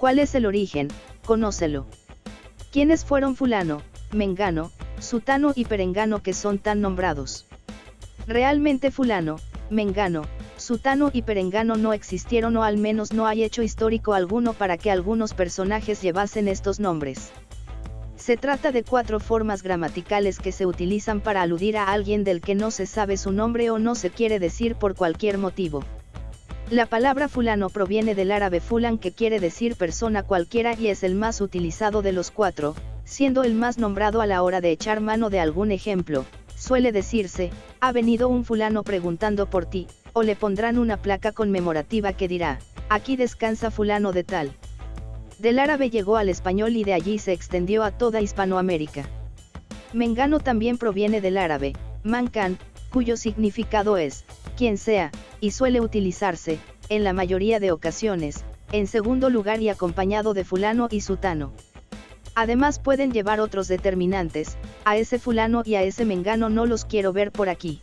¿Cuál es el origen? Conócelo. ¿Quiénes fueron fulano, mengano, sutano y perengano que son tan nombrados? Realmente fulano, mengano, sutano y perengano no existieron o al menos no hay hecho histórico alguno para que algunos personajes llevasen estos nombres. Se trata de cuatro formas gramaticales que se utilizan para aludir a alguien del que no se sabe su nombre o no se quiere decir por cualquier motivo. La palabra fulano proviene del árabe fulan que quiere decir persona cualquiera y es el más utilizado de los cuatro, siendo el más nombrado a la hora de echar mano de algún ejemplo. Suele decirse, ha venido un fulano preguntando por ti, o le pondrán una placa conmemorativa que dirá, aquí descansa fulano de tal. Del árabe llegó al español y de allí se extendió a toda Hispanoamérica. Mengano también proviene del árabe, mancan, cuyo significado es, quien sea, y suele utilizarse, en la mayoría de ocasiones, en segundo lugar y acompañado de fulano y sutano. Además pueden llevar otros determinantes, a ese fulano y a ese mengano no los quiero ver por aquí.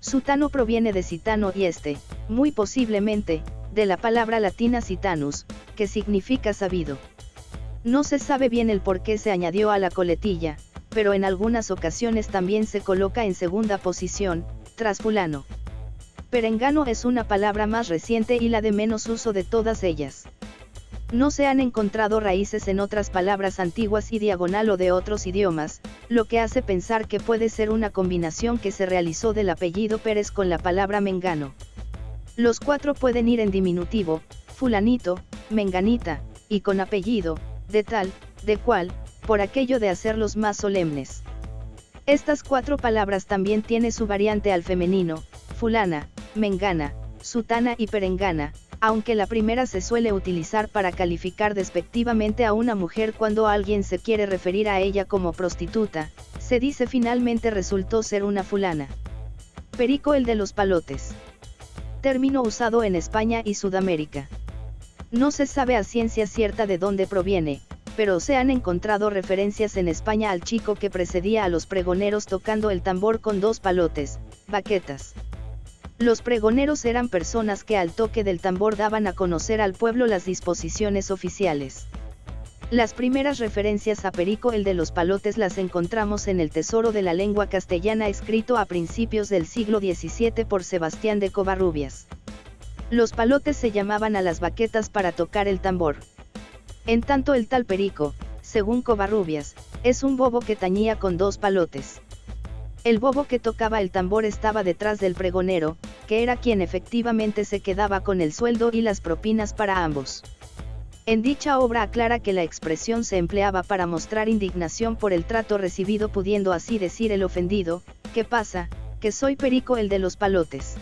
Sutano proviene de citano y este, muy posiblemente, de la palabra latina citanus, que significa sabido. No se sabe bien el por qué se añadió a la coletilla, pero en algunas ocasiones también se coloca en segunda posición, tras fulano. Perengano es una palabra más reciente y la de menos uso de todas ellas. No se han encontrado raíces en otras palabras antiguas y diagonal o de otros idiomas, lo que hace pensar que puede ser una combinación que se realizó del apellido Pérez con la palabra mengano. Los cuatro pueden ir en diminutivo, fulanito, menganita, y con apellido, de tal, de cual, por aquello de hacerlos más solemnes. Estas cuatro palabras también tiene su variante al femenino, fulana, mengana, sutana y perengana, aunque la primera se suele utilizar para calificar despectivamente a una mujer cuando alguien se quiere referir a ella como prostituta, se dice finalmente resultó ser una fulana. Perico el de los palotes. Término usado en España y Sudamérica. No se sabe a ciencia cierta de dónde proviene, pero se han encontrado referencias en España al chico que precedía a los pregoneros tocando el tambor con dos palotes, baquetas. Los pregoneros eran personas que al toque del tambor daban a conocer al pueblo las disposiciones oficiales. Las primeras referencias a Perico el de los palotes las encontramos en el Tesoro de la Lengua Castellana escrito a principios del siglo XVII por Sebastián de Covarrubias. Los palotes se llamaban a las baquetas para tocar el tambor. En tanto el tal perico, según Covarrubias, es un bobo que tañía con dos palotes. El bobo que tocaba el tambor estaba detrás del pregonero, que era quien efectivamente se quedaba con el sueldo y las propinas para ambos. En dicha obra aclara que la expresión se empleaba para mostrar indignación por el trato recibido pudiendo así decir el ofendido, ¿qué pasa? Que soy perico el de los palotes.